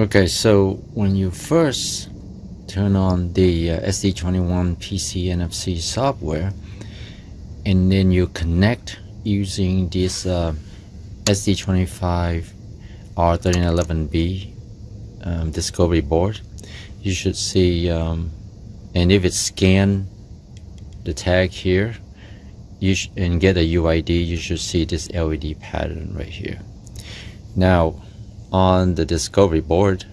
Okay, so when you first turn on the uh, SD21 PC NFC software and then you connect using this uh, ST25 R1311B um, discovery board you should see um, and if it scan the tag here you and get a UID you should see this LED pattern right here. Now on the discovery board.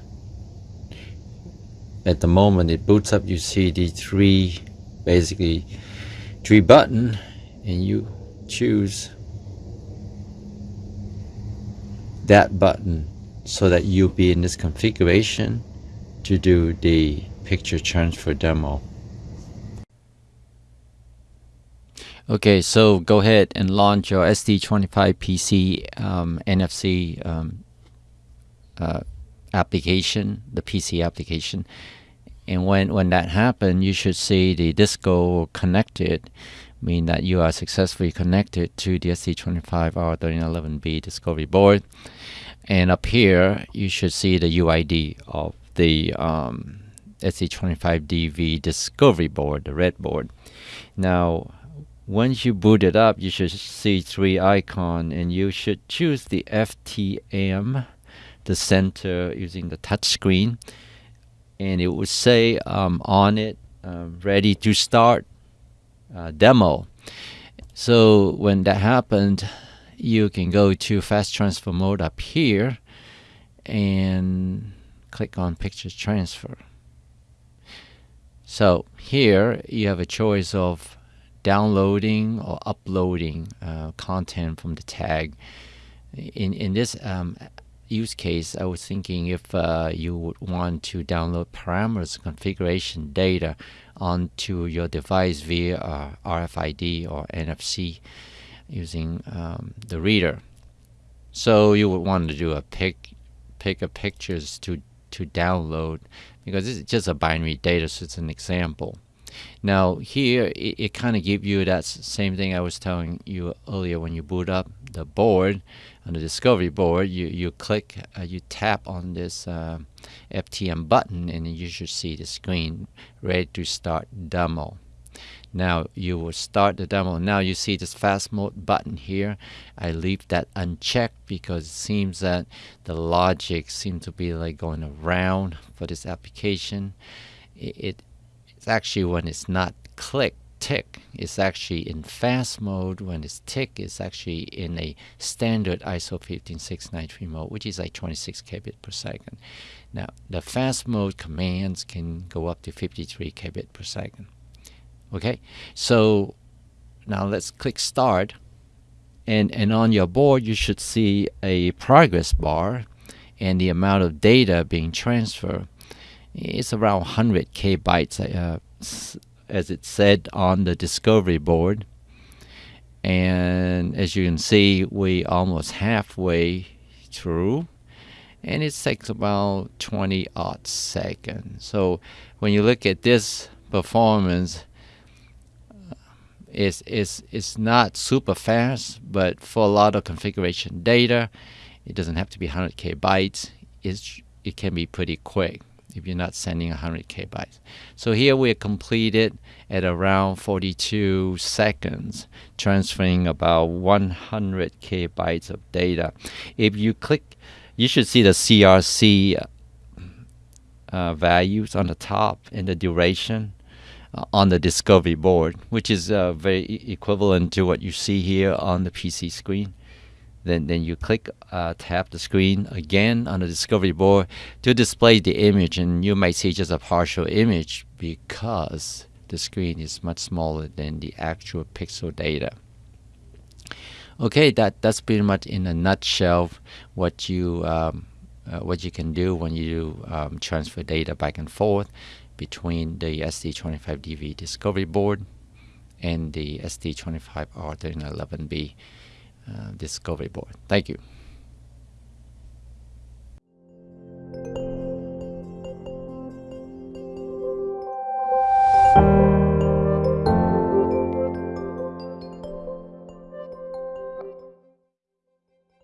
At the moment it boots up you see the three basically three button and you choose that button so that you'll be in this configuration to do the picture transfer demo. Okay, so go ahead and launch your ST25 PC um, NFC um, uh, application, the PC application. And when, when that happens, you should see the Disco connected, mean that you are successfully connected to the ST25R1311B discovery board. And up here, you should see the UID of the um, ST25DV discovery board, the red board. Now, once you boot it up, you should see three icon and you should choose the FTM the center using the touch screen and it would say um, on it um, ready to start uh, demo. So when that happened you can go to fast transfer mode up here and click on picture transfer. So here you have a choice of downloading or uploading uh, content from the tag. In in this um, use case, I was thinking if uh, you would want to download parameters configuration data onto your device via uh, RFID or NFC using um, the reader. So you would want to do a pick pick of pictures to to download because it's just a binary data, so it's an example. Now here it, it kind of gives you that same thing I was telling you earlier when you boot up the board on the discovery board you you click uh, you tap on this uh, FTM button and you should see the screen ready to start demo. Now you will start the demo. Now you see this fast mode button here. I leave that unchecked because it seems that the logic seems to be like going around for this application. It, it actually when it's not click tick. It's actually in fast mode. When it's tick it's actually in a standard ISO 15693 mode which is like 26 kbit per second. Now the fast mode commands can go up to 53 kbit per second. Okay? So now let's click start. And and on your board you should see a progress bar and the amount of data being transferred it's around 100 k bytes uh, as it said on the discovery board. And as you can see we almost halfway through and it takes about 20 odd seconds. So when you look at this performance uh, it's, it's, it's not super fast but for a lot of configuration data it doesn't have to be 100k bytes. It's, it can be pretty quick if you're not sending 100 k bytes. So here we completed at around 42 seconds, transferring about 100 k bytes of data. If you click, you should see the CRC uh, values on the top and the duration uh, on the discovery board, which is uh, very equivalent to what you see here on the PC screen then then you click uh, tap the screen again on the discovery board to display the image and you might see just a partial image because the screen is much smaller than the actual pixel data. Okay that that's pretty much in a nutshell what you um, uh, what you can do when you um, transfer data back and forth between the ST25DV discovery board and the ST25R1311B uh, Uh, discovery board. Thank you.